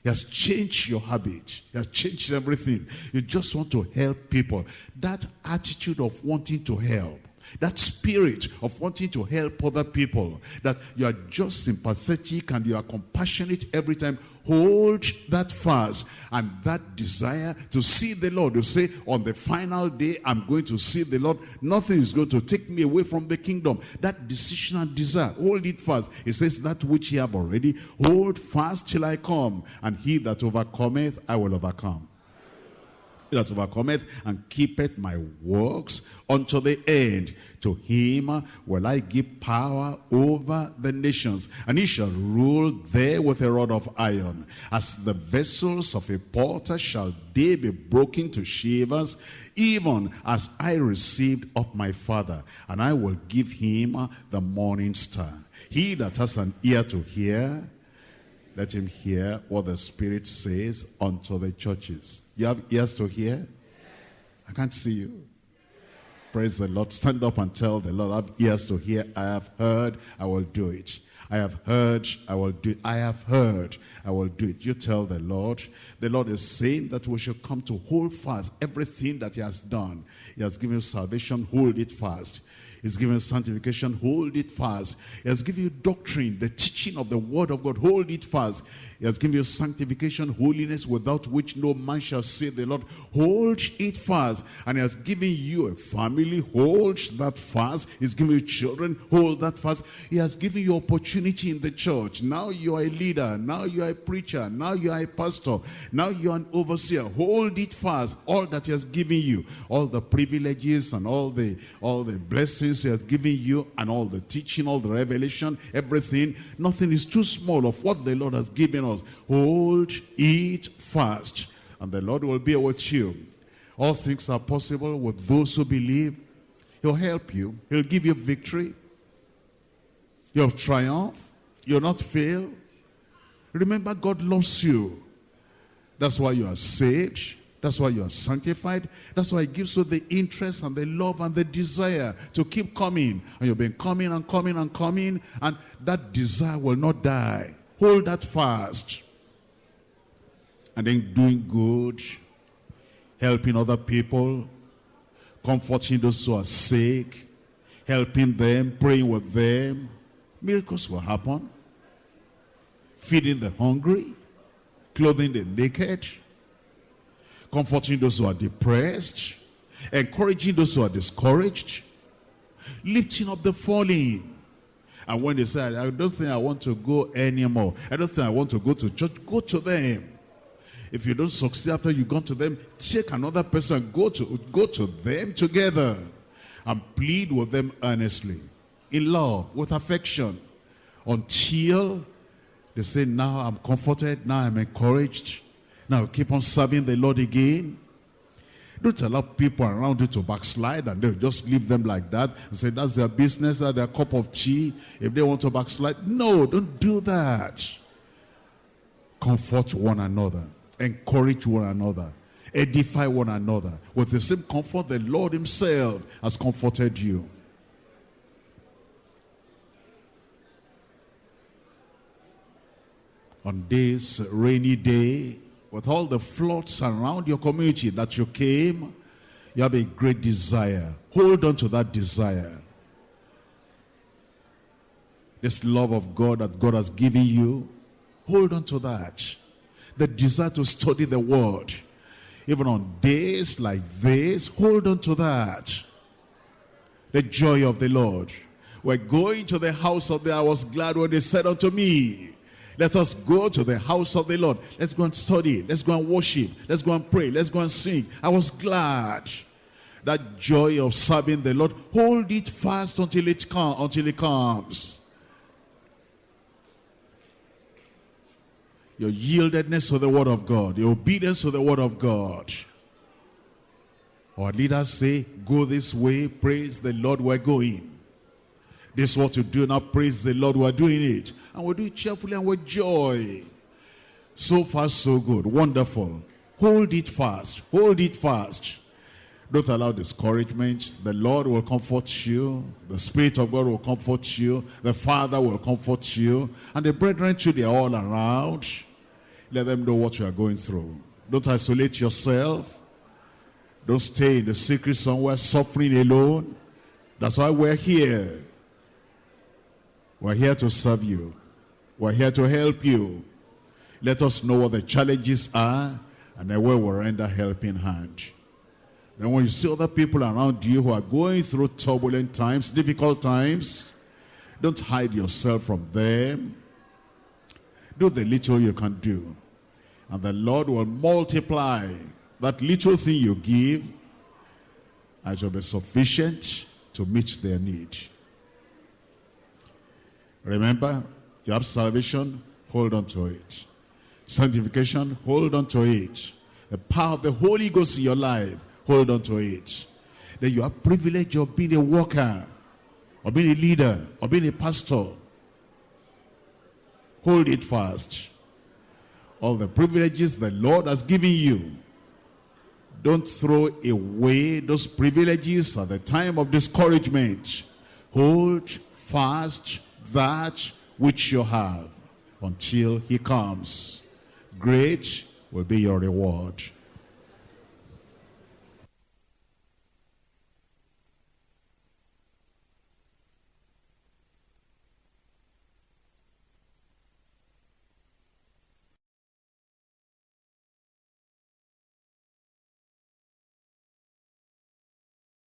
He has changed your habit. He has changed everything. You just want to help people. That attitude of wanting to help that spirit of wanting to help other people, that you are just sympathetic and you are compassionate every time, hold that fast and that desire to see the Lord. You say, on the final day, I'm going to see the Lord. Nothing is going to take me away from the kingdom. That decision and desire, hold it fast. It says, that which ye have already, hold fast till I come. And he that overcometh, I will overcome that overcometh and keepeth my works unto the end. To him will I give power over the nations, and he shall rule there with a rod of iron. As the vessels of a potter shall they be broken to shivers, even as I received of my father, and I will give him the morning star. He that has an ear to hear, let him hear what the Spirit says unto the churches. You have ears to hear? I can't see you. Praise the Lord. Stand up and tell the Lord, I have ears to hear. I have heard, I will do it. I have heard, I will do it. I have heard, I will do it. You tell the Lord. The Lord is saying that we should come to hold fast everything that he has done. He has given you salvation, hold it fast. He's given you sanctification, hold it fast. He has given you doctrine, the teaching of the word of God, hold it fast. He has given you sanctification, holiness, without which no man shall see the Lord. Hold it fast. And he has given you a family, hold that fast. He's given you children, hold that fast. He has given you opportunity in the church. Now you are a leader. Now you are a preacher. Now you are a pastor. Now you are an overseer. Hold it fast. All that he has given you, all the privileges and all the all the blessings he has given you, and all the teaching, all the revelation, everything. Nothing is too small of what the Lord has given us. Hold it fast, and the Lord will be with you. All things are possible with those who believe. He'll help you. He'll give you victory. You'll triumph. You'll not fail. Remember, God loves you. That's why you are saved. That's why you are sanctified. That's why it gives you the interest and the love and the desire to keep coming. And you've been coming and coming and coming. And that desire will not die. Hold that fast. And then doing good, helping other people, comforting those who are sick, helping them, praying with them. Miracles will happen. Feeding the hungry, clothing the naked, comforting those who are depressed, encouraging those who are discouraged, lifting up the falling. And when they say, I don't think I want to go anymore, I don't think I want to go to church, go to them. If you don't succeed after you've gone to them, take another person, go to, go to them together and plead with them earnestly, in love, with affection, until they say, now I'm comforted, now I'm encouraged, now keep on serving the Lord again. Don't allow people around you to backslide and they'll just leave them like that and say that's their business, that's their cup of tea. If they want to backslide, no, don't do that. Comfort one another, encourage one another, edify one another. With the same comfort the Lord himself has comforted you. On this rainy day, with all the floods around your community that you came, you have a great desire. Hold on to that desire. This love of God that God has given you, hold on to that. The desire to study the word. Even on days like this, hold on to that. The joy of the Lord. We're going to the house of the, I was glad when they said unto me, let us go to the house of the Lord. Let's go and study. Let's go and worship. Let's go and pray. Let's go and sing. I was glad. That joy of serving the Lord. Hold it fast until it comes. Until it comes. Your yieldedness to the word of God. Your obedience to the word of God. Our leaders say, go this way. Praise the Lord, we're going. This is what you do now. Praise the Lord. We're doing it. And we do it cheerfully and with joy. So far, so good. Wonderful. Hold it fast. Hold it fast. Don't allow discouragement. The Lord will comfort you. The Spirit of God will comfort you. The Father will comfort you. And the brethren too, they're all around. Let them know what you are going through. Don't isolate yourself. Don't stay in the secret somewhere suffering alone. That's why we're here. We're here to serve you. We're here to help you. Let us know what the challenges are and then we will render helping hand. Then when you see other people around you who are going through turbulent times, difficult times, don't hide yourself from them. Do the little you can do. And the Lord will multiply that little thing you give and shall be sufficient to meet their need. Remember, you have salvation, hold on to it. Sanctification, hold on to it. The power of the Holy Ghost in your life, hold on to it. Then you have privilege of being a worker, or being a leader, or being a pastor. Hold it fast. All the privileges the Lord has given you. Don't throw away those privileges at the time of discouragement. Hold fast that which you have until he comes. Great will be your reward.